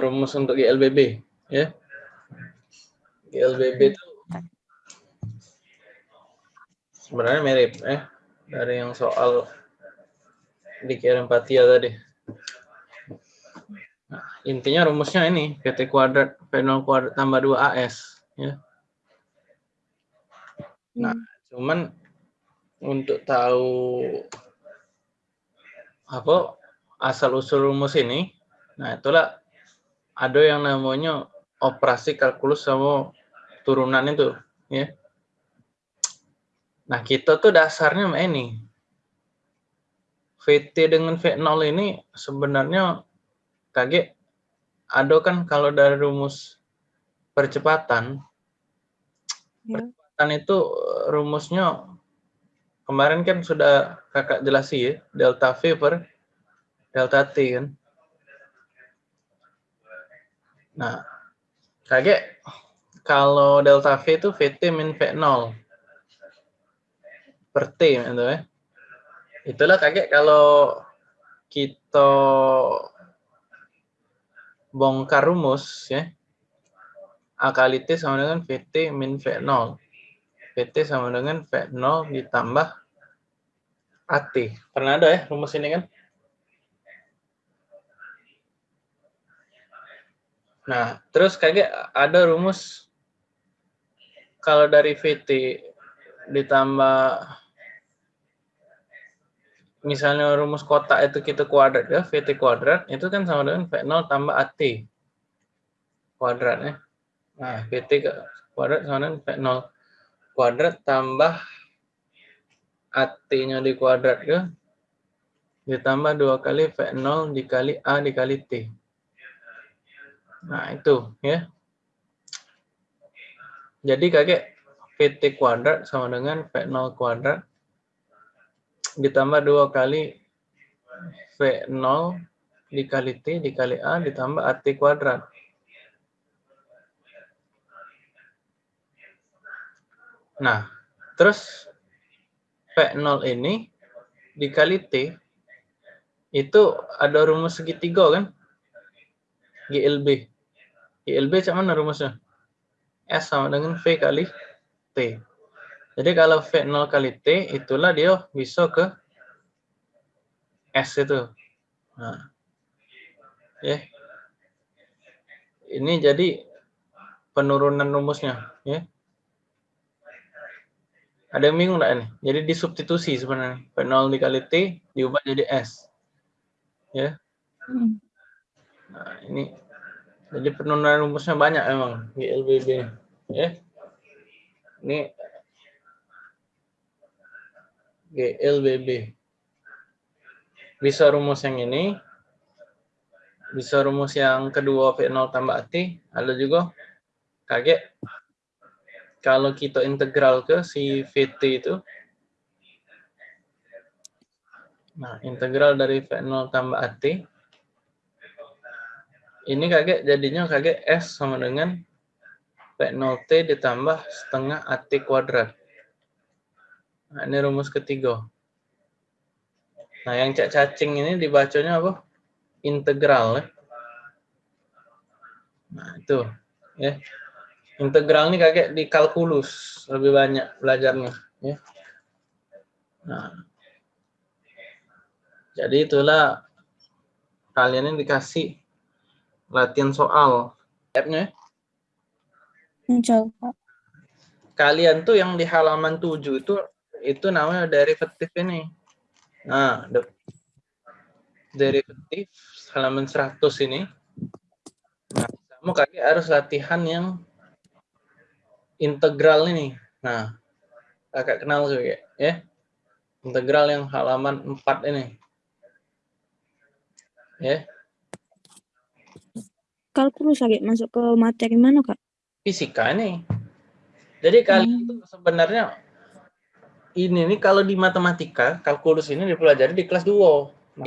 rumus untuk GLBB ya. GLBB itu sebenarnya mirip eh dari yang soal dikirim Patia tadi. Nah, intinya rumusnya ini PT kuadrat V0 kuadrat tambah 2AS ya. Nah, cuman untuk tahu apa asal usul rumus ini, nah itulah ada yang namanya operasi kalkulus sama turunan itu, ya. Nah kita tuh dasarnya ini VT dengan V0 ini sebenarnya kaget ada kan kalau dari rumus percepatan ya. percepatan itu rumusnya kemarin kan sudah kakak jelasi ya delta V per delta T kan nah kaget kalau delta V itu VT min V0 per T gitu ya itulah kaget kalau kita bongkar rumus ya A kali T sama dengan VT min V0 VT sama dengan V0 ditambah AT pernah ada ya rumus ini kan nah terus kaget ada rumus kalau dari VT ditambah misalnya rumus kotak itu kita kuadrat ya, VT kuadrat, itu kan sama dengan V0 tambah AT kuadratnya. Nah, VT kuadrat sama dengan V0 kuadrat tambah AT-nya di kuadrat ke, ditambah dua kali V0 dikali A dikali T. Nah, itu ya. Jadi kakek VT kuadrat sama dengan V0 kuadrat ditambah dua kali V0 dikali T dikali A ditambah AT kuadrat. Nah, terus V0 ini dikali T itu ada rumus segitiga kan? GLB. GLB cak mana rumusnya? S sama dengan V kali T. Jadi kalau V0 kali T, itulah dia bisa ke S itu. Nah. Ya. Ini jadi penurunan rumusnya. Ya. Ada yang bingung enggak ini? Jadi disubstitusi sebenarnya. V0 dikali T diubah jadi S. Ya. Hmm. Nah, ini jadi penurunan rumusnya banyak emang di LBB. Ya. Ini GLBB. Bisa rumus yang ini, bisa rumus yang kedua V0 tambah AT, ada juga kaget kalau kita integral ke si VT itu, nah integral dari V0 tambah AT, ini kaget jadinya kaget S sama dengan V0T ditambah setengah AT kuadrat. Nah, ini rumus ketiga. Nah, yang cak cacing ini dibacanya apa? Integral. Ya. Nah, itu. ya. Integral ini kakek di kalkulus lebih banyak belajarnya. Ya. Nah, jadi itulah kalian ini dikasih latihan soal. App-nya. Coba. Kalian tuh yang di halaman 7 itu itu namanya derivatif ini. Nah, derivatif halaman 100 ini. Nah, kamu kaki harus latihan yang integral ini. Nah, kakak kenal juga ya. Integral yang halaman 4 ini. Ya. Kalkulus lagi masuk ke materi mana, Kak? Fisika ini. Jadi kalian hmm. itu sebenarnya ini nih kalau di matematika kalkulus ini dipelajari di kelas 2.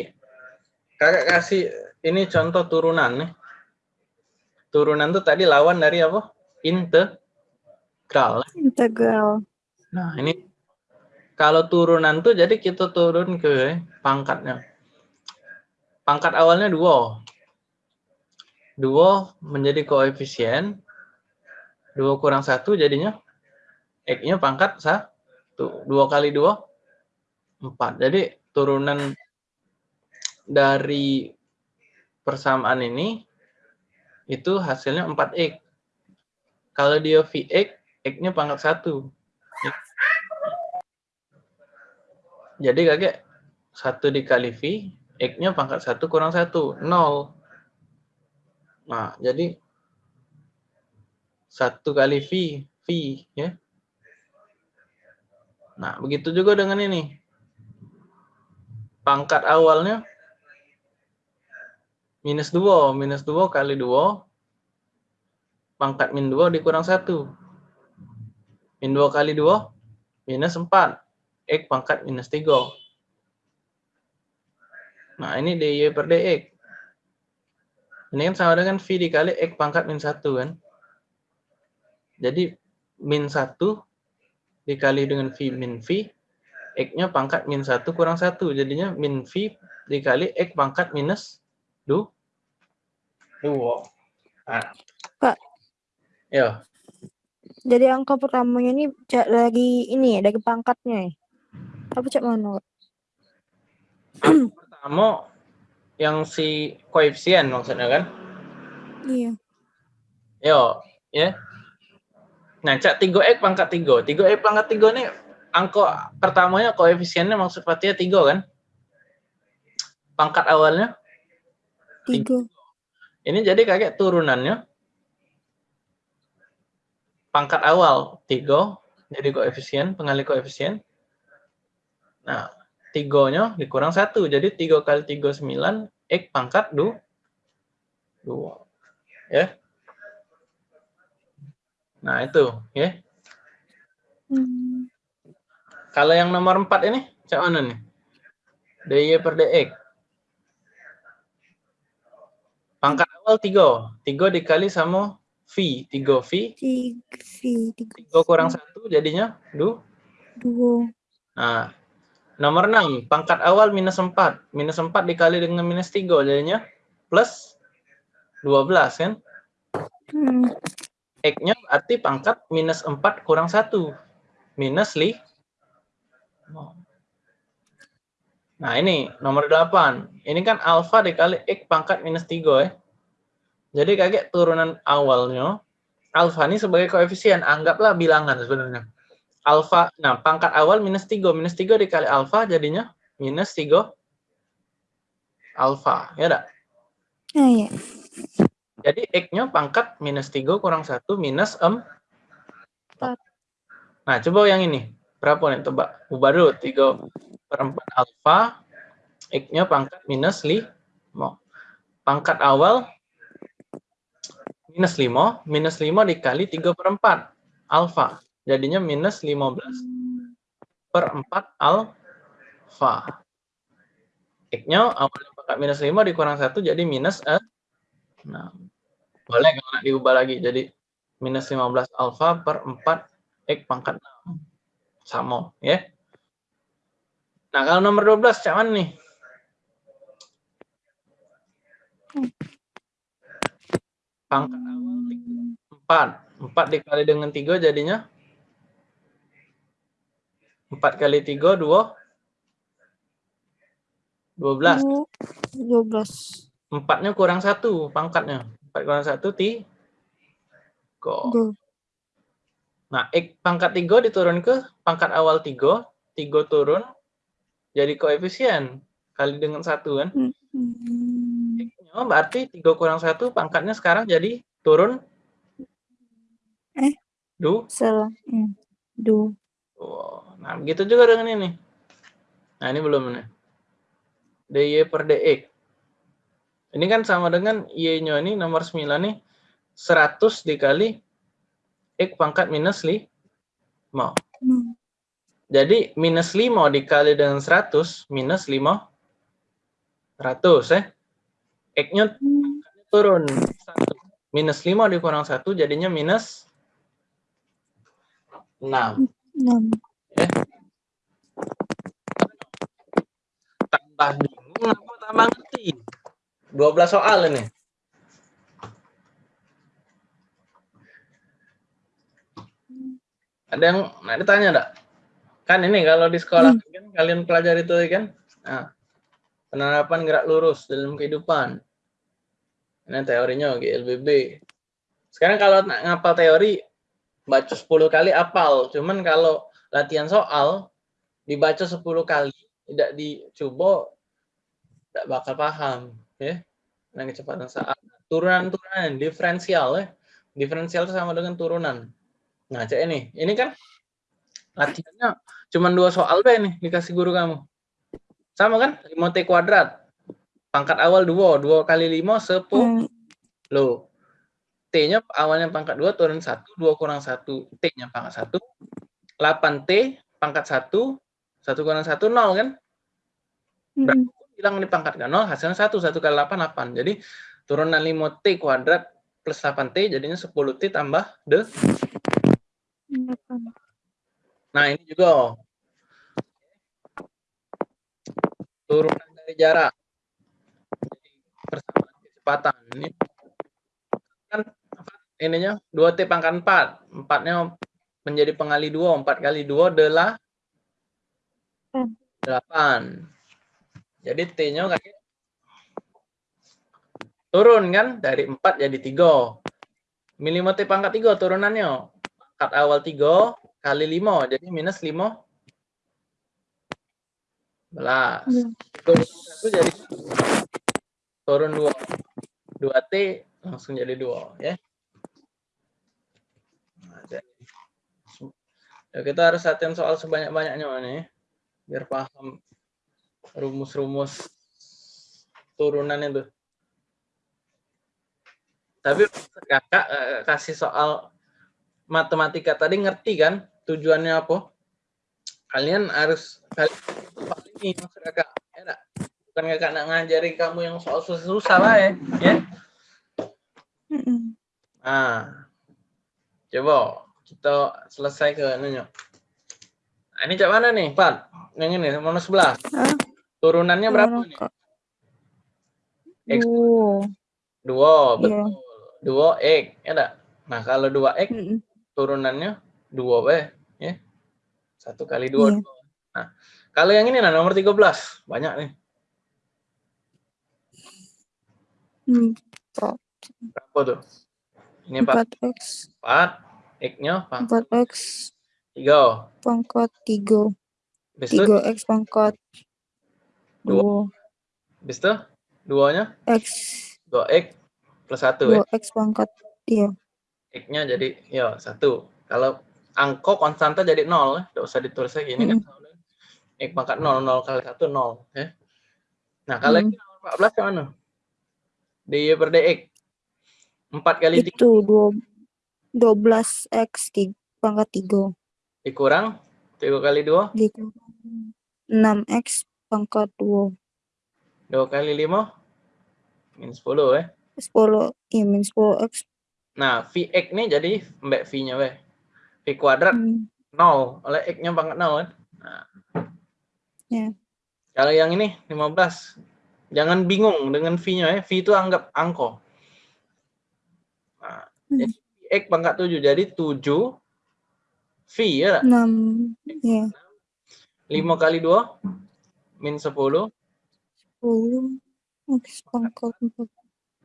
Kakak kasih ini contoh turunan nih. Turunan tuh tadi lawan dari apa? Integral. Integral. Nah, ini kalau turunan tuh jadi kita turun ke pangkatnya. Pangkat awalnya dua. Duo menjadi koefisien. Duo kurang satu jadinya X-nya pangkat satu. Dua kali dua, empat. Jadi turunan dari persamaan ini itu hasilnya 4X. Kalau dia Vx, X-nya pangkat satu. Jadi kakek satu dikali V, X-nya pangkat satu kurang satu, nol. Nah, jadi satu kali V, V, ya. Nah, begitu juga dengan ini. Pangkat awalnya minus 2, minus 2 kali 2, pangkat min 2 dikurang 1. Min 2 kali 2, minus 4. X pangkat minus 3. Nah, ini dy per dx. Ini kan sama dengan V dikali X pangkat min 1 kan. Jadi min 1 dikali dengan V min V, X-nya pangkat min 1 kurang 1. Jadinya min V dikali X pangkat minus 2. 2. Nah. Kak. Ya. Jadi angka pertamanya ini dari ini ya, dari pangkatnya ya? Apa cak mana? Pertama yang si koefisien maksudnya kan? Iya. Yo, ya. Nah, cak 3x pangkat 3. 3x pangkat 3 ini angka pertamanya koefisiennya maksud Fatia 3 kan? Pangkat awalnya 3. Ini jadi kayak turunannya pangkat awal 3 jadi koefisien, pengali koefisien. Nah, tigonya dikurang satu. Jadi 3 kali 3 9 x pangkat 2 2 ya. Nah itu ya. Hmm. kalau yang nomor 4 ini cak mana nih? Dy per dx pangkat awal 3 3 dikali sama v. 3 v. 3 3 kurang 1 jadinya 2 2 nah Nomor 6, pangkat awal minus 4. Minus 4 dikali dengan minus 3, jadinya plus 12 kan? Hmm. X-nya berarti pangkat minus 4 kurang 1. Minus li. Nah ini nomor 8. Ini kan alfa dikali X pangkat minus 3 ya. Jadi kayak turunan awalnya, alfa ini sebagai koefisien, anggaplah bilangan sebenarnya alfa, nah pangkat awal minus 3. Minus 3 dikali alfa jadinya minus 3 alfa. Ya enggak? Ah, ya. Jadi X-nya pangkat minus 3 kurang 1 minus 4. Nah, coba yang ini. Berapa nih? Coba. Ubah dulu. 3 per 4 alfa. X-nya pangkat minus 5. Pangkat awal minus 5. Minus 5 dikali 3 per 4 alfa. Jadinya minus 15 per 4 alfa. X-nya awalnya pangkat minus 5 dikurang 1 jadi minus 6. Nah, boleh kalau diubah lagi jadi minus 15 alfa per 4 X pangkat 6. Sama, ya. Nah, kalau nomor 12 cak mana nih? Pangkat awal 4. 4 dikali dengan 3 jadinya 4 kali 3, 2. 12. 12. Empatnya kurang satu pangkatnya. 4 kurang satu, ti. Go. Nah, X pangkat 3 diturun ke pangkat awal 3. 3 turun jadi koefisien. Kali dengan satu kan. Hmm. X-nya berarti 3 kurang 1 pangkatnya sekarang jadi turun. Eh. Du. Salah. Hmm. Du. Nah, begitu juga dengan ini. Nah, ini belum nih. dy per dx. Ini kan sama dengan y-nya ini nomor 9 nih 100 dikali x pangkat minus 5. Hmm. Jadi minus 5 dikali dengan 100 minus 5 100 ya. X-nya Hmm. turun 1. Minus 5 dikurang 1 jadinya minus 6. 6. Ya. Tambah bingung apa tambah ngerti? 12 soal ini. Ada yang nah ditanya enggak? Kan ini kalau di sekolah hmm. kan kalian pelajari itu kan? Nah, penerapan gerak lurus dalam kehidupan. Ini teorinya GLBB. Sekarang kalau ngapal teori, baca 10 kali apal. Cuman kalau latihan soal dibaca 10 kali tidak dicoba tidak bakal paham ya. Dengan kecepatan saat turunan-turunan diferensial ya. Diferensial itu sama dengan turunan. Nah, cek ini. Ini kan latihannya cuma dua soal be nih dikasih guru kamu. Sama kan? 5T kuadrat. Pangkat awal 2, 2 kali 5 10. Hmm. Loh. T-nya awalnya pangkat 2 turun 1, 2 kurang 1. T-nya pangkat 1. 8T pangkat 1, 1 kurang 1 0 kan? Berapa hmm. hilang di pangkat kan 0, hasilnya 1, 1 kali 8 8. Jadi turunan 5T kuadrat plus 8T jadinya 10T tambah de Nah, ini juga turunan dari jarak. Jadi persamaan kecepatan. Ini kan ininya 2T pangkat 4. 4-nya menjadi pengali 2. 4 kali 2 adalah 8. Jadi T-nya turun kan dari 4 jadi 3. Milimeter T pangkat 3 turunannya pangkat awal 3 kali 5 jadi minus 5 belas hmm. turun satu jadi turun 2 2 T langsung jadi 2 ya ya kita harus latihan soal sebanyak-banyaknya nih biar paham rumus-rumus turunan itu. Tapi kakak eh, kasih soal matematika. Tadi ngerti kan tujuannya apa? Kalian harus kalian ini maksud kakak, ya Bukan kakak nak ngajari kamu yang soal susah-susah lah ya, ya. Nah, coba kita selesai ke nanya. Nah, ini cak mana nih, Pak? Yang ini, mana sebelah? Turunannya berapa nih? X. Dua. Dua, iya. betul. Yeah. Dua X, ya enggak? Nah, kalau dua X, mm -mm turunannya dua b ya satu kali dua yeah. nah kalau yang ini nah nomor 13 banyak nih hmm. berapa tuh ini 4 x 4 x nya pangkat 4 x 3 pangkat 3 3 x pangkat 2 Bis itu duanya x 2 x plus 1 2 ya? x pangkat iya X-nya jadi ya satu. Kalau angko konstanta jadi nol, tidak usah ditulis lagi ini mm. kan X pangkat nol, nol kali satu nol. Ya. Nah kalau mm. ini 14 yang mana? dy per dx. 4 kali Itu 2, 12 x pangkat 3. Dikurang 3 kali 2? Dikurang 6x pangkat 2. 2 kali 5? Minus 10 ya? 10, iya minus 10x Nah, Vx ini jadi mbak V-nya weh. V kuadrat hmm. 0, oleh X-nya pangkat 0 kan. Nah. Yeah. Kalau yang ini 15. Jangan bingung dengan V-nya ya. V itu anggap angko. Nah, hmm. jadi X pangkat 7. Jadi 7 V ya. 6. Ya. 5 kali 2 min 10. 10 X pangkat 4.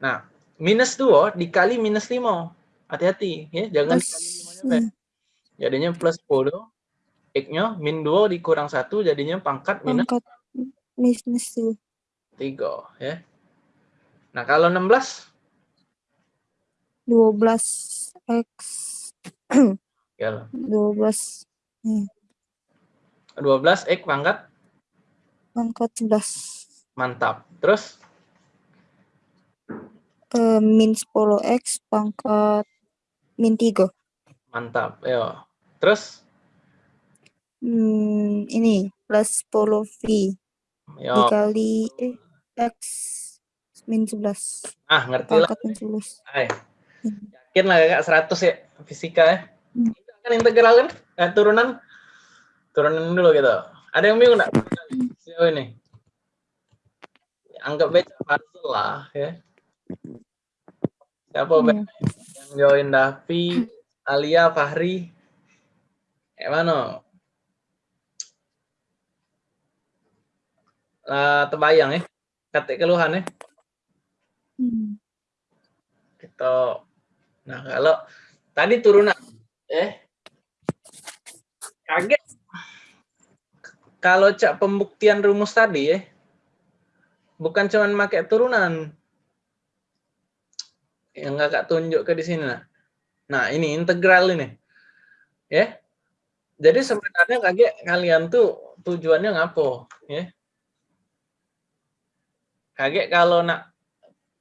Nah, minus 2 dikali minus 5. Hati-hati ya, jangan plus, dikali 5 nya. Jadinya plus 10. X-nya min 2 dikurang 1 jadinya pangkat minus pangkat minus 2. 3 ya. Nah, kalau 16 12 X ya 12 hmm. 12 X pangkat pangkat 11. Mantap. Terus uh, min 10x pangkat min 3. Mantap, ya. Terus? Hmm, ini plus 10 V Yo. dikali eh, X min 11. Ah, ngerti pangkat lah. min 11. Ay. Yakin lah kakak 100 ya fisika ya. Hmm. Kan integral kan? Eh, turunan turunan dulu gitu. Ada yang bingung enggak? Sejauh ini. Anggap baca puzzle lah ya. Siapa hmm. yang join Davi, Alia, Fahri? Kayak mana? Uh, terbayang ya? Kata keluhan ya? Hmm. Kita, nah kalau tadi turunan, eh, kaget. Kalau cak pembuktian rumus tadi ya, bukan cuma pakai turunan. Yang kakak tunjuk ke di sini. Nah, nah ini integral ini. Ya. Jadi sebenarnya kaget kalian tuh tujuannya ngapo, ya. Kaget kalau nak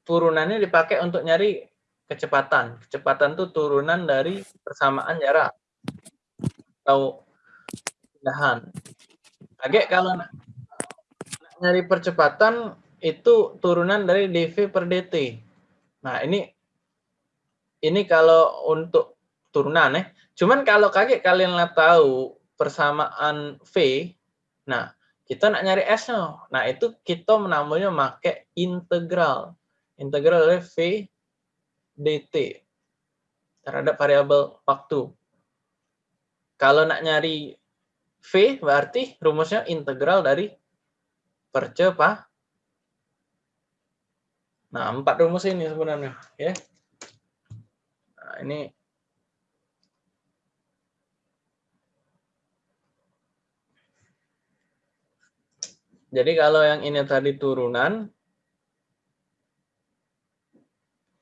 turunannya dipakai untuk nyari kecepatan. Kecepatan tuh turunan dari persamaan jarak atau pindahan. Kaget kalau nyari percepatan itu turunan dari dv per dt. Nah ini ini kalau untuk turunan ya. Cuman kalau kaget kalian lah tahu persamaan v, nah kita nak nyari s-nya. Nah itu kita menambahnya pakai integral integral oleh V dt terhadap variabel waktu. Kalau nak nyari V berarti rumusnya integral dari percepat. Nah, empat rumus ini sebenarnya, ya. Nah, ini Jadi kalau yang ini tadi turunan,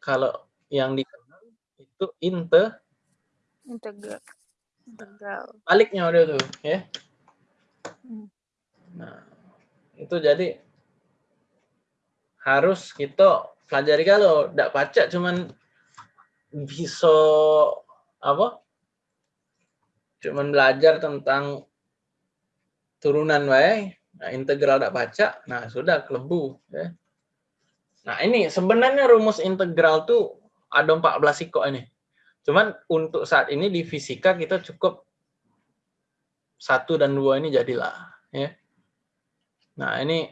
kalau yang dikenal itu inte integral. Integral. baliknya udah tuh ya. Hmm. nah itu jadi harus kita pelajari kalau tidak baca cuman bisa apa? Cuman belajar tentang turunan wae. Nah, integral tidak baca nah sudah kelebu ya. Nah, ini sebenarnya rumus integral tuh ada 14 siko ini. Cuman untuk saat ini di fisika kita cukup satu dan dua ini jadilah, ya. Nah, ini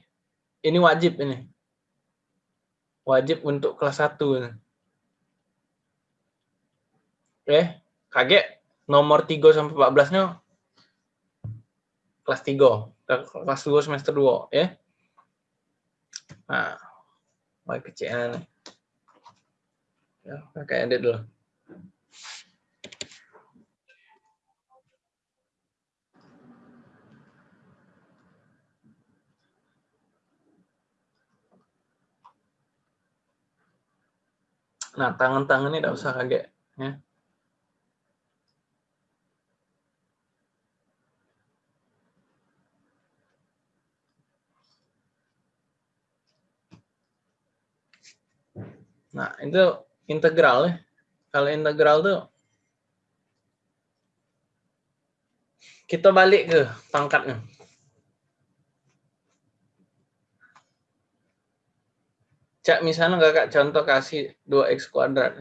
ini wajib ini. Wajib untuk kelas 1 ini. Oke, kaget nomor 3 sampai 14-nya kelas 3, kelas 2 semester 2, ya. Nah, Wah, kecilan. Ya, pakai edit dulu. Nah, tangan-tangan ini tidak usah kaget. Ya. Nah, itu integral ya. Kalau integral tuh kita balik ke pangkatnya. Cak misalnya kakak contoh kasih 2x kuadrat.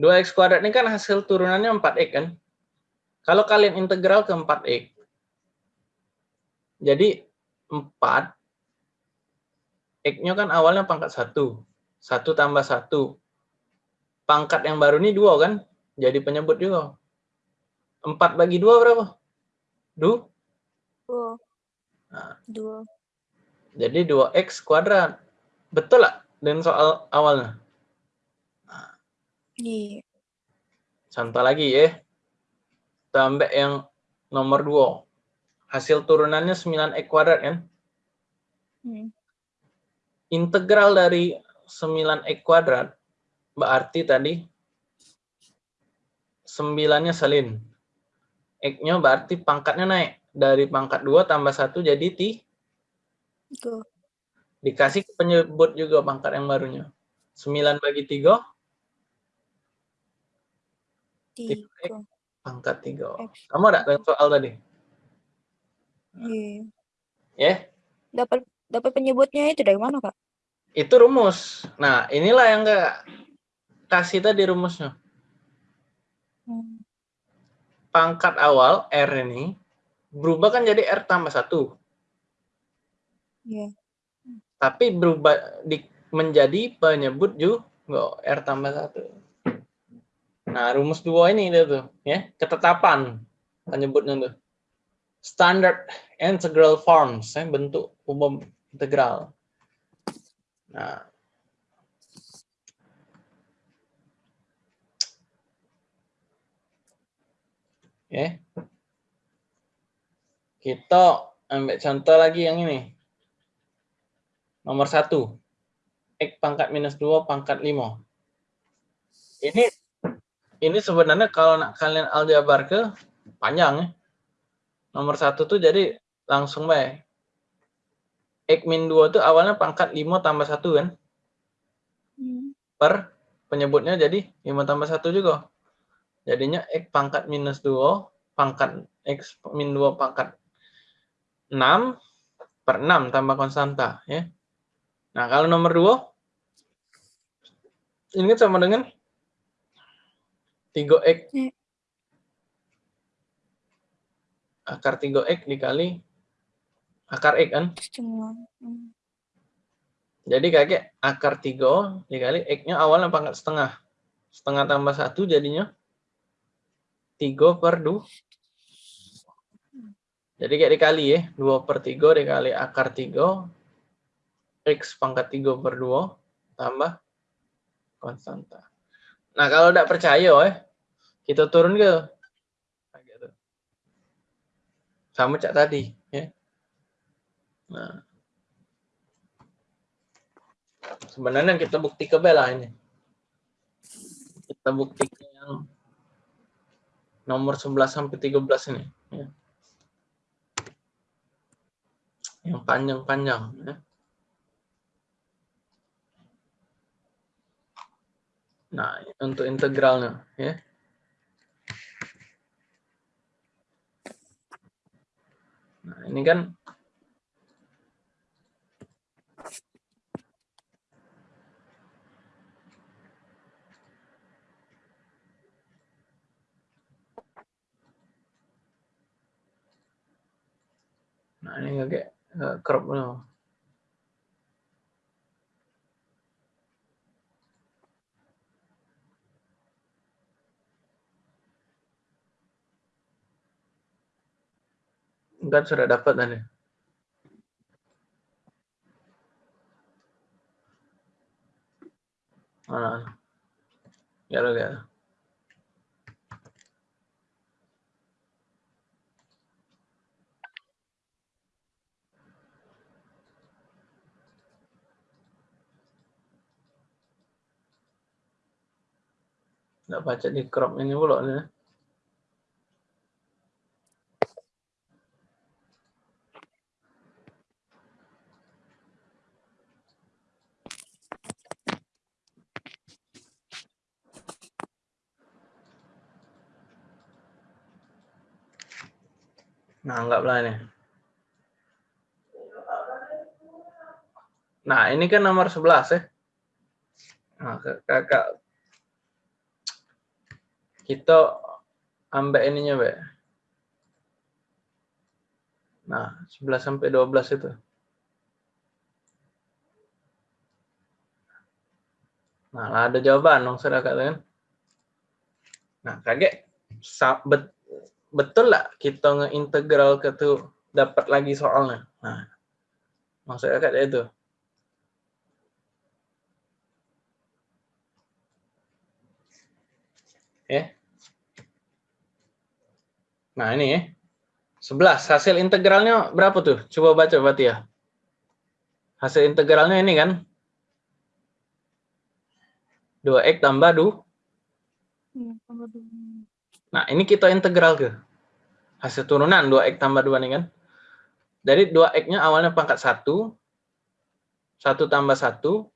2x kuadrat ini kan hasil turunannya 4x kan. Kalau kalian integral ke 4x, jadi 4, x-nya kan awalnya pangkat 1. Satu tambah satu. Pangkat yang baru ini dua kan? Jadi penyebut juga. Empat bagi dua berapa? Du? Dua. Nah. Dua. Jadi dua x kuadrat. Betul lah dengan soal awalnya? Nah. Iya. Contoh lagi ya. Tambah yang nomor dua. Hasil turunannya 9x kuadrat kan? Hmm. Integral dari 9x kuadrat berarti tadi 9-nya salin. X-nya berarti pangkatnya naik. Dari pangkat 2 tambah 1 jadi. Itu. Dikasih penyebut juga pangkat yang barunya. 9 bagi 3. 3. Pangkat 3. Kamu ada dengan soal tadi? Iya. Ya? Yeah? Dapat dapat penyebutnya itu dari mana, Kak? itu rumus. Nah, inilah yang enggak kasih tadi rumusnya. Hmm. Pangkat awal R ini berubah kan jadi R tambah satu. Yeah. Tapi berubah di, menjadi penyebut juga R tambah satu. Nah, rumus dua ini itu tuh, ya, ketetapan. penyebutnya tuh. Standard integral forms, eh, bentuk umum integral. Nah, Oke. Kita ambil contoh lagi yang ini. Nomor satu. X pangkat minus 2 pangkat 5. Ini ini sebenarnya kalau nak kalian aljabar ke panjang ya. Nomor satu tuh jadi langsung baik. X min 2 tuh awalnya pangkat 5 tambah 1 kan. Hmm. Per penyebutnya jadi 5 tambah 1 juga. Jadinya X pangkat minus 2 pangkat X min 2 pangkat 6 per 6 tambah konstanta. ya. Nah, kalau nomor 2, ini kan sama dengan 3X. Ya. Akar 3X dikali akar X kan? Hmm. Jadi kakek akar 3 dikali X-nya awalnya pangkat setengah. Setengah tambah 1 jadinya 3 per 2. Jadi kayak dikali ya, 2 per 3 dikali akar 3, X pangkat 3 per 2, tambah konstanta. Nah, kalau tidak percaya ya, kita turun ke gitu. sama cak tadi. ya. Nah, sebenarnya kita bukti ke bela ini. Kita buktikan yang nomor 11 sampai 13 ini. Ya. Yang panjang-panjang. Ya. Nah, untuk integralnya. ya. Nah, ini kan Nah, ini agak crop dulu. Enggak sudah dapat tadi. Ya lo ya. Nggak baca di crop ini pula nih. Nah, anggaplah ini. Nah, ini kan nomor 11 ya. Nah, kakak kita ambil ininya, Be. Nah, 11 sampai 12 itu. Nah, ada jawaban dong, saudara kan? Nah, kaget bet, betul lah kita ngeintegral ke tuh dapat lagi soalnya. Nah, maksudnya kayak itu. Ya. Nah, ini ya. 11. Hasil integralnya berapa tuh? Coba baca berarti ya. Hasil integralnya ini kan. 2x tambah 2. Iya, nah, ini kita integral ke. Hasil turunan 2x tambah 2 nih kan. Jadi 2x-nya awalnya pangkat 1. 1 tambah 1.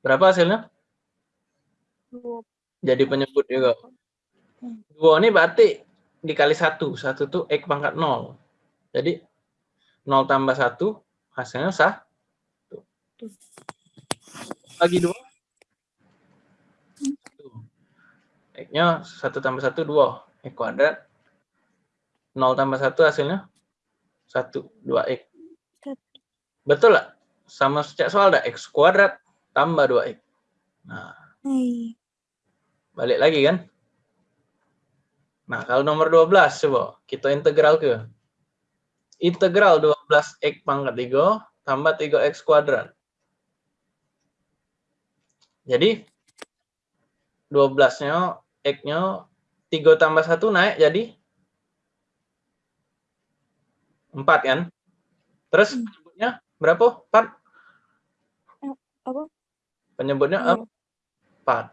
Berapa hasilnya? Jadi penyebut juga. 2 ini berarti dikali satu satu tuh X pangkat nol Jadi nol tambah satu hasilnya sah. Bagi dua X-nya satu tambah satu dua X kuadrat. nol tambah satu hasilnya satu dua X. Betul lah? Sama sejak soal ada X kuadrat tambah dua X. Nah. Balik lagi kan? Nah, kalau nomor 12 coba kita integral ke. Integral 12x pangkat 3 tambah 3x kuadrat. Jadi 12-nya x-nya 3 tambah 1 naik jadi 4 kan? Terus Hmm. penyebutnya berapa? 4? Apa? Penyebutnya Iya. 4.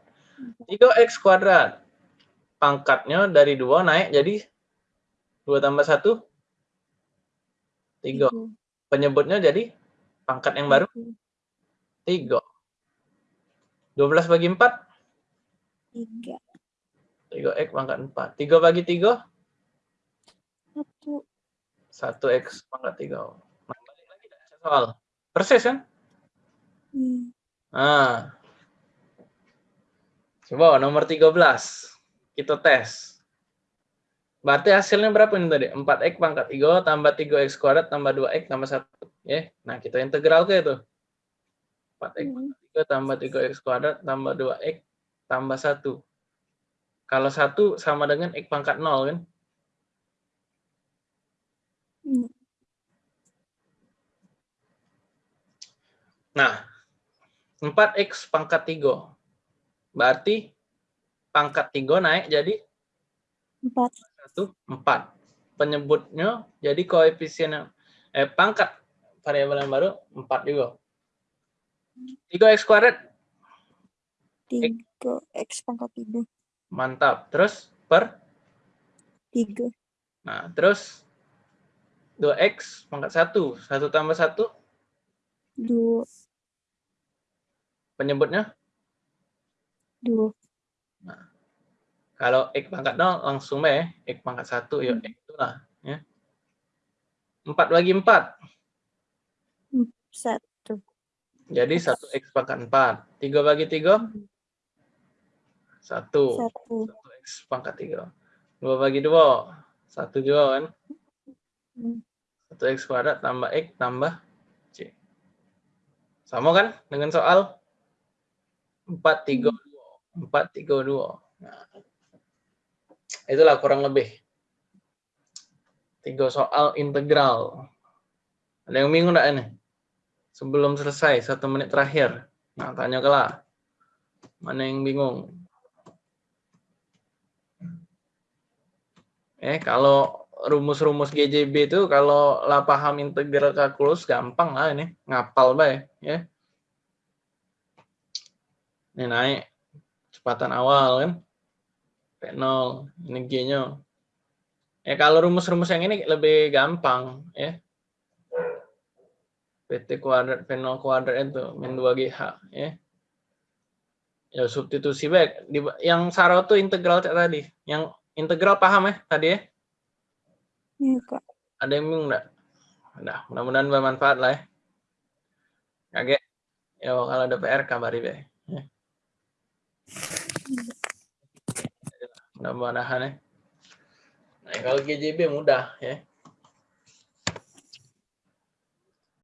3x kuadrat. Pangkatnya dari 2 naik jadi 2 tambah 1 3. Tiga. Penyebutnya jadi pangkat yang baru Tiga. 3. 12 bagi 4 Tiga. 3x pangkat 4. 3 bagi 3 Satu. 1x pangkat 3. Nah, balik lagi dah soal. Persis kan? Hmm. Nah. Coba nomor 13. Kita tes. Berarti hasilnya berapa ini tadi? 4x pangkat 3 tambah 3x kuadrat tambah 2x tambah 1. Ya. Nah, kita integral ke itu. 4x Hmm. pangkat 3 tambah 3x kuadrat tambah 2x tambah 1. Kalau 1 sama dengan x pangkat 0 kan? Hmm. Nah, 4x pangkat 3. Berarti pangkat 3 naik jadi Empat. 1, 4. Penyebutnya jadi koefisien eh pangkat variabel yang baru 4 juga. 3x kuadrat Tiga. X pangkat tiga. mantap. Terus per Tiga. nah, terus 2x pangkat 1. 1 tambah 1 Dua. penyebutnya Dua. kalau x pangkat 0 langsung be x pangkat 1 ya Hmm. x itulah ya. 4 bagi 4 Satu. jadi 1x pangkat 4. 3 bagi 3 1. Satu. 1x pangkat 3. 2 bagi 2 1 juga kan. Hmm. 1x kuadrat tambah x tambah c. Sama kan dengan soal 4 3 2. 4 3 2. Nah, itulah kurang lebih tiga soal integral. Ada yang bingung enggak ini? Sebelum selesai, satu menit terakhir. Nah, tanya kelah. Mana yang bingung? Eh, kalau rumus-rumus GJB itu kalau lah paham integral kalkulus gampang lah ini, ngapal bae, ya. Ini naik kecepatan awal kan. P0, ini G-nya. Ya kalau rumus-rumus yang ini lebih gampang ya. PT kuadrat P0 kuadrat itu min 2GH ya. Ya substitusi baik. Di- Yang Saro tuh integral tadi. Yang integral paham ya tadi ya? Iya kak. Ada yang bingung enggak? Nah, mudah-mudahan bermanfaat lah ya. Kaget. Ya kalau ada PR kabari be. Ya. Mudah-mudahan ya. Nah, kalau GJB mudah ya.